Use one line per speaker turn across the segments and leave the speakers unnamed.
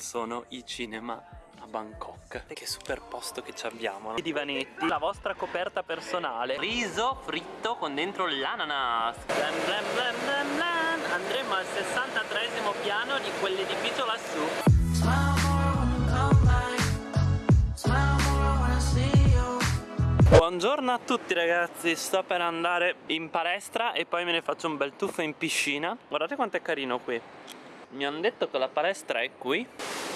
sono i cinema a Bangkok Che super posto che ci abbiamo I divanetti, la vostra coperta personale. Riso fritto con dentro l'ananas. Andremo al 63 piano di quell'edificio lassù. Buongiorno a tutti ragazzi, sto per andare in palestra e poi me ne faccio un bel tuffo in piscina. Guardate quanto è carino qui Mi hanno detto che la palestra è qui.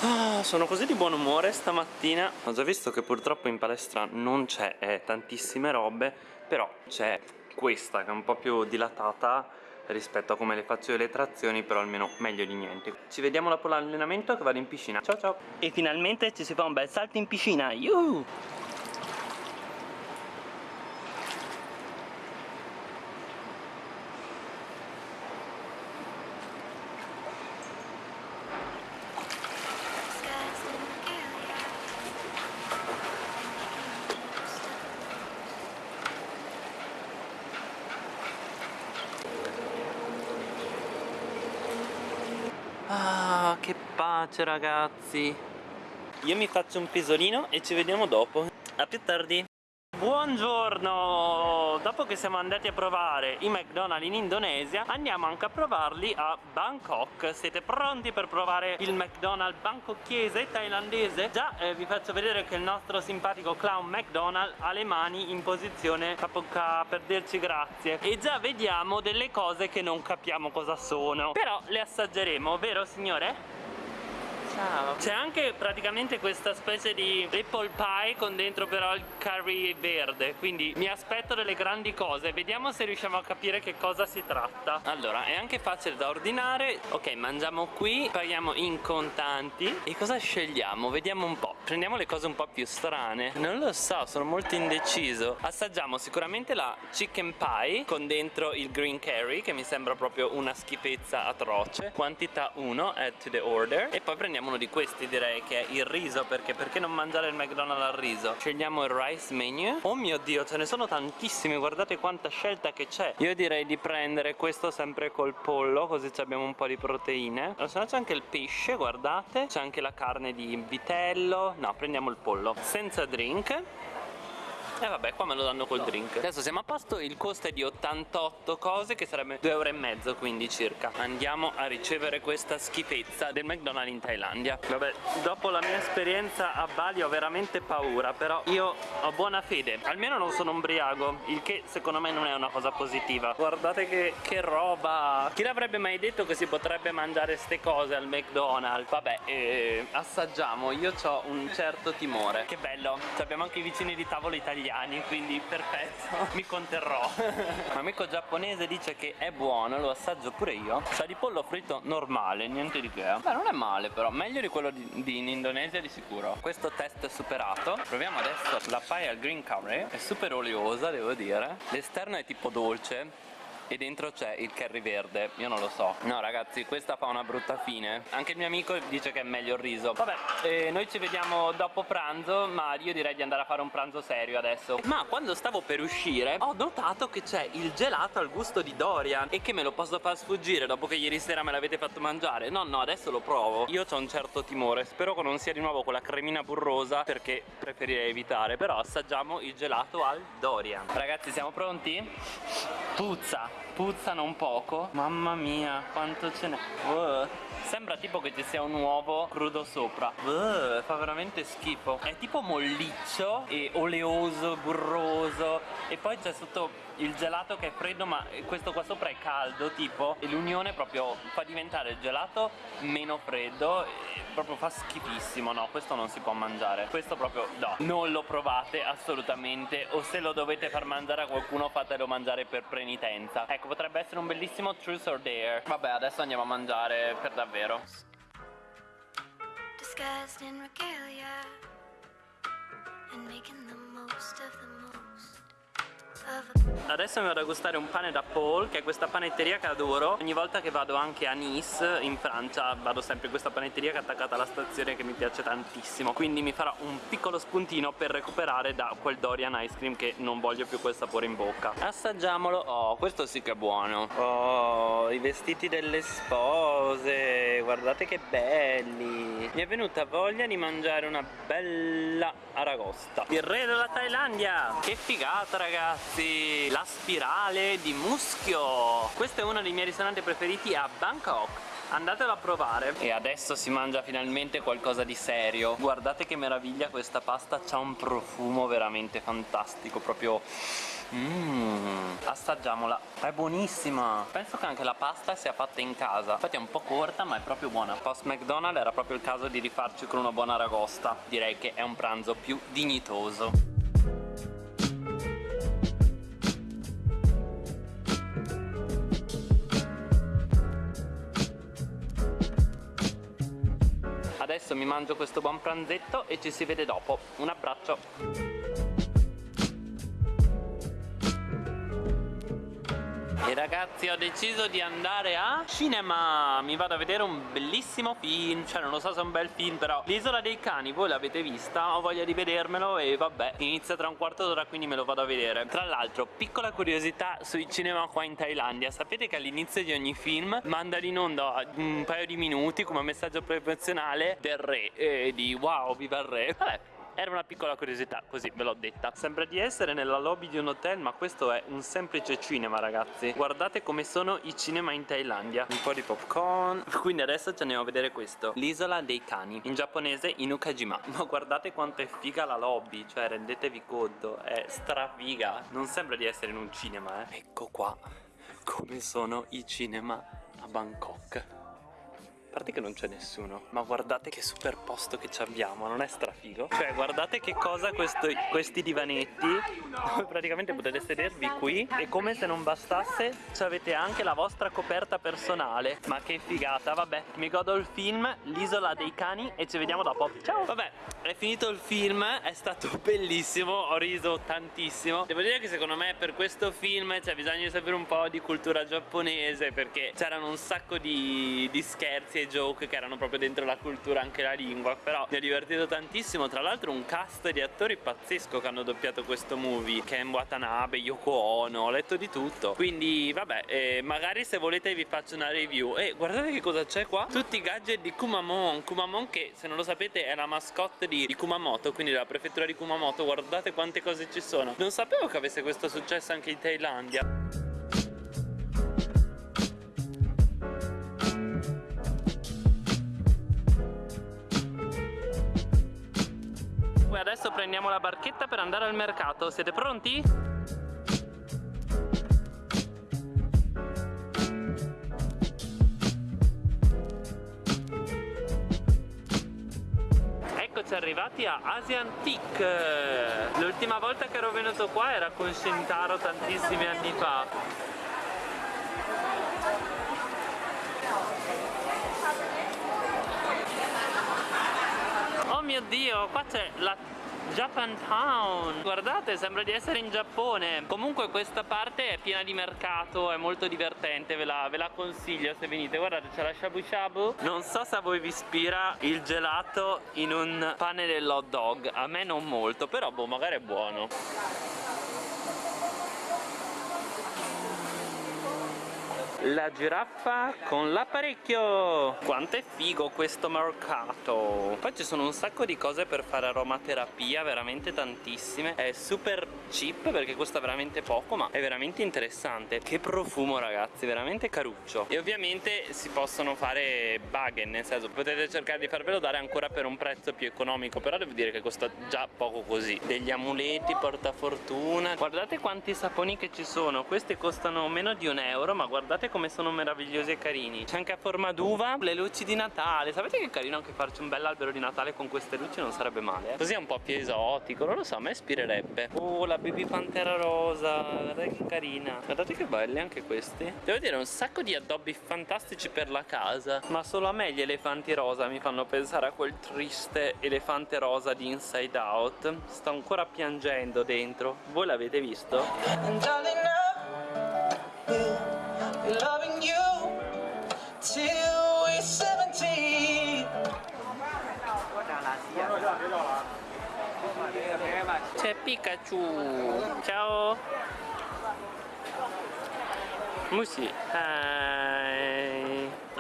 Ah, Sono così di buon umore stamattina. Ho già visto che purtroppo in palestra non c'è eh, tantissime robe Però c'è questa che è un po' più dilatata rispetto a come le faccio io le trazioni però almeno meglio di niente. Ci vediamo dopo l'allenamento che vado in piscina. Ciao ciao. E finalmente ci si fa un bel salto in piscina. Yuhu! Ah, che pace ragazzi Io mi faccio un pisolino e ci vediamo dopo A più tardi Buongiorno! Dopo che siamo andati a provare i McDonald's in Indonesia andiamo anche a provarli a Bangkok Siete pronti per provare il McDonald's bangkokese thailandese? Già eh, vi faccio vedere che il nostro simpatico clown McDonald's ha le mani in posizione capocca per dirci grazie E già vediamo delle cose che non capiamo cosa sono Però le assaggeremo, vero signore? C'è anche praticamente questa specie di apple pie con dentro però il curry verde Quindi mi aspetto delle grandi cose. Vediamo se riusciamo a capire che cosa si tratta. Allora è anche facile da ordinare. Ok mangiamo qui Paghiamo in contanti. E cosa scegliamo? Vediamo un po' Prendiamo le cose un po' più strane. Non lo so sono molto indeciso. Assaggiamo sicuramente la chicken pie Con dentro il green curry Che mi sembra proprio una schifezza atroce. Quantità 1 Add to the order. E poi prendiamo uno di questi direi che è il riso perché perché non mangiare il McDonald's al riso? Scegliamo il rice menu. Oh mio dio ce ne sono tantissimi guardate quanta scelta che c'è. Io direi di prendere questo sempre col pollo così abbiamo un po' di proteine. Se no c'è anche il pesce guardate. C'è anche la carne di vitello no prendiamo il pollo. Senza drink e eh vabbè qua me lo danno col drink. Adesso siamo a posto Il costo è di 88 cose Che sarebbe 2,5 euro quindi circa. Andiamo a ricevere questa schifezza Del McDonald's in Thailandia. Vabbè dopo la mia esperienza a Bali Ho veramente paura Però io ho buona fede. Almeno non sono umbriaco Il che secondo me non è una cosa positiva. Guardate che, che roba. Chi l'avrebbe mai detto che si potrebbe mangiare ste cose al McDonald's? Vabbè eh, assaggiamo Io ho un certo timore. Che bello Abbiamo anche i vicini di tavolo italiani italiani quindi perfetto mi conterrò. Un amico giapponese dice che è buono lo assaggio pure io. Sa di pollo fritto normale niente di che. Beh non è male però meglio di quello di, di in Indonesia di sicuro. Questo test è superato. Proviamo adesso la pie al green curry. È super oleosa devo dire. L'esterno è tipo dolce e dentro c'è il curry verde. Io non lo so. No ragazzi questa fa una brutta fine. Anche il mio amico dice che è meglio il riso. Vabbè eh, noi ci vediamo dopo pranzo ma io direi di andare a fare un pranzo serio adesso. Ma quando stavo per uscire ho notato che c'è il gelato al gusto di Dorian. E che me lo posso far sfuggire dopo che ieri sera me l'avete fatto mangiare? No no adesso lo provo. Io ho un certo timore. Spero che non sia di nuovo quella cremina burrosa perché preferirei evitare. Però assaggiamo il gelato al Dorian. Ragazzi siamo pronti? puzza puzzano un poco mamma mia quanto ce n'è uh. Sembra tipo che ci sia un uovo crudo sopra. Uh, fa veramente schifo. È tipo molliccio e oleoso burroso. E poi c'è sotto il gelato che è freddo ma questo qua sopra è caldo tipo e l'unione proprio fa diventare il gelato meno freddo e proprio fa schifissimo. No questo non si può mangiare. Questo proprio no non lo provate assolutamente. O se lo dovete far mangiare a qualcuno fatelo mangiare per penitenza. Ecco potrebbe essere un bellissimo truth or dare. Vabbè adesso andiamo a mangiare per davvero Disguised in regalia and making the most of the Adesso mi vado a gustare un pane da Paul Che è questa panetteria che adoro. Ogni volta che vado anche a Nice in Francia Vado sempre in questa panetteria che è attaccata alla stazione Che mi piace tantissimo. Quindi mi farò un piccolo spuntino per recuperare da quel Dorian Ice Cream Che non voglio più quel sapore in bocca. Assaggiamolo. Oh questo sì che è buono. Oh i vestiti delle spose. Guardate che belli. Mi è venuta voglia di mangiare una bella aragosta. Il re della Thailandia. Che figata ragazzi La spirale di muschio. Questo è uno dei miei ristoranti preferiti a Bangkok. Andatelo a provare. E adesso si mangia finalmente qualcosa di serio. Guardate che meraviglia questa pasta C'ha un profumo veramente fantastico Proprio Mmm, assaggiamola. È buonissima. Penso che anche la pasta sia fatta in casa. Infatti è un po' corta ma è proprio buona. Post McDonald's era proprio il caso di rifarci con una buona ragosta. Direi che è un pranzo più dignitoso Adesso mi mangio questo buon pranzetto e ci si vede dopo. Un abbraccio E ragazzi ho deciso di andare a cinema. Mi vado a vedere un bellissimo film. Cioè non lo so se è un bel film però L'isola dei cani voi l'avete vista? Ho voglia di vedermelo e vabbè Inizia tra un quarto d'ora quindi me lo vado a vedere. Tra l'altro piccola curiosità sui cinema qua in Thailandia. Sapete che all'inizio di ogni film Mandano in onda un paio di minuti come messaggio promozionale del re E di wow viva il re Vabbè era una piccola curiosità, così ve l'ho detta. Sembra di essere nella lobby di un hotel ma questo è un semplice cinema ragazzi. Guardate come sono i cinema in Thailandia. Un po' di popcorn. Quindi adesso ci andiamo a vedere questo. L'isola dei cani. In giapponese Inukajima. Ma guardate quanto è figa la lobby. Cioè rendetevi conto. È strafiga. Non sembra di essere in un cinema eh. Ecco qua come sono i cinema a Bangkok parte che non c'è nessuno Ma guardate che super posto che ci abbiamo Non è strafigo? Cioè guardate che cosa questo, questi divanetti praticamente potete sedervi qui E come se non bastasse Avete anche la vostra coperta personale. Ma che figata Vabbè mi godo il film L'isola dei cani E ci vediamo dopo. Ciao! Vabbè è finito il film È stato bellissimo Ho riso tantissimo. Devo dire che secondo me per questo film C'è bisogno di sapere un po' di cultura giapponese Perché c'erano un sacco di, di scherzi e joke che erano proprio dentro la cultura anche la lingua però mi ha divertito tantissimo. Tra l'altro un cast di attori pazzesco che hanno doppiato questo movie Ken Watanabe, Yoko Ono, ho letto di tutto. Quindi vabbè eh, magari se volete vi faccio una review. E guardate che cosa c'è qua. Tutti i gadget di Kumamon Kumamon che se non lo sapete è la mascotte di, di Kumamoto quindi della prefettura di Kumamoto. Guardate quante cose ci sono. Non sapevo che avesse questo successo anche in Thailandia adesso prendiamo la barchetta per andare al mercato. Siete pronti? Eccoci arrivati a Asian Teak L'ultima volta che ero venuto qua era con Shintaro tantissimi anni fa mio dio, qua c'è la Japan Town. Guardate sembra di essere in Giappone. Comunque questa parte è piena di mercato È molto divertente Ve la, ve la consiglio se venite. Guardate c'è la shabu shabu. Non so se a voi vi ispira il gelato in un pane dell'hot dog A me non molto Però boh magari è buono la giraffa con l'apparecchio. Quanto è figo questo mercato. Poi ci sono un sacco di cose per fare aromaterapia veramente tantissime. È super cheap perché costa veramente poco ma è veramente interessante. Che profumo ragazzi veramente caruccio. E ovviamente si possono fare baghen nel senso potete cercare di farvelo dare ancora per un prezzo più economico però devo dire che costa già poco così. Degli amuleti portafortuna. Guardate quanti saponi che ci sono. Questi costano meno di un euro ma guardate come sono meravigliosi e carini. C'è anche a forma d'uva le luci di Natale. Sapete che carino anche farci un bel albero di Natale con queste luci? Non sarebbe male eh? Così è un po' più esotico, non lo so, a me ispirerebbe. Oh, la baby pantera rosa Guardate che carina. Guardate che belli anche questi. Devo dire un sacco di addobbi fantastici per la casa. Ma solo a me gli elefanti rosa mi fanno pensare a quel triste elefante rosa di Inside Out. Sto ancora piangendo dentro. Voi l'avete visto? Loving you till we're 17 C'è Pikachu Ciao Musi. Hi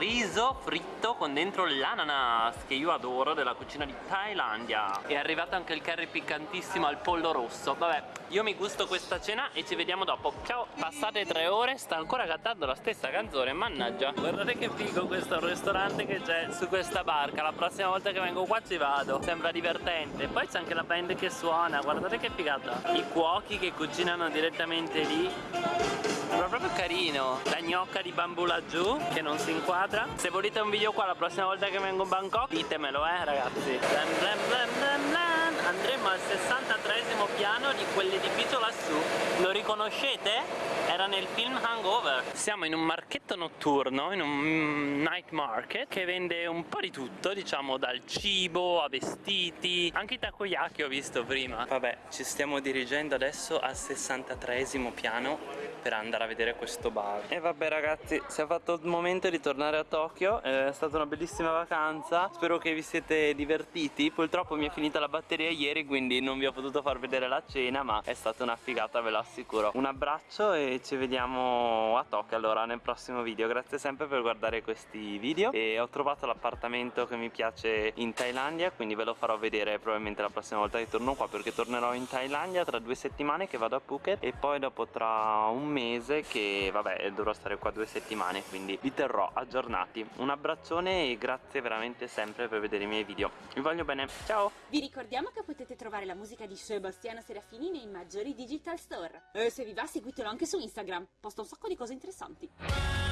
riso fritto con dentro l'ananas che io adoro della cucina di Thailandia. È arrivato anche il curry piccantissimo al pollo rosso. Vabbè io mi gusto questa cena e ci vediamo dopo. Ciao. Passate tre ore sta ancora cantando la stessa canzone mannaggia. Guardate che figo questo ristorante che c'è su questa barca. La prossima volta che vengo qua ci vado. Sembra divertente. Poi c'è anche la band che suona. Guardate che figata. I cuochi che cucinano direttamente lì. Sembra proprio carino la gnocca di bambù laggiù che non si inquadra. Se volete un video qua la prossima volta che vengo a Bangkok ditemelo eh ragazzi. Andremo al 63 piano di quell'edificio lassù. Lo riconoscete? era nel film Hangover. Siamo in un marchetto notturno in un night market che vende un po' di tutto diciamo dal cibo a vestiti anche i takoyaki ho visto prima. Vabbè ci stiamo dirigendo adesso al 63 piano per andare a vedere questo bar. E vabbè ragazzi si è fatto il momento di tornare a Tokyo è stata una bellissima vacanza. Spero che vi siete divertiti. Purtroppo mi è finita la batteria ieri quindi non vi ho potuto far vedere la cena ma è stata una figata ve lo assicuro. Un abbraccio e ci vediamo a Tokyo allora nel prossimo video. Grazie sempre per guardare questi video. E ho trovato l'appartamento che mi piace in Thailandia quindi ve lo farò vedere probabilmente la prossima volta che torno qua perché tornerò in Thailandia tra due settimane che vado a Phuket e poi dopo tra un mese che vabbè dovrò stare qua due settimane quindi vi terrò aggiornati. Un abbraccione e grazie veramente sempre per vedere i miei video. Vi voglio bene. Ciao!
Vi ricordiamo che potete trovare la musica di Sebastiano Serafini nei maggiori digital store. E se vi va seguitelo anche su Instagram. Posta un sacco di cose interessanti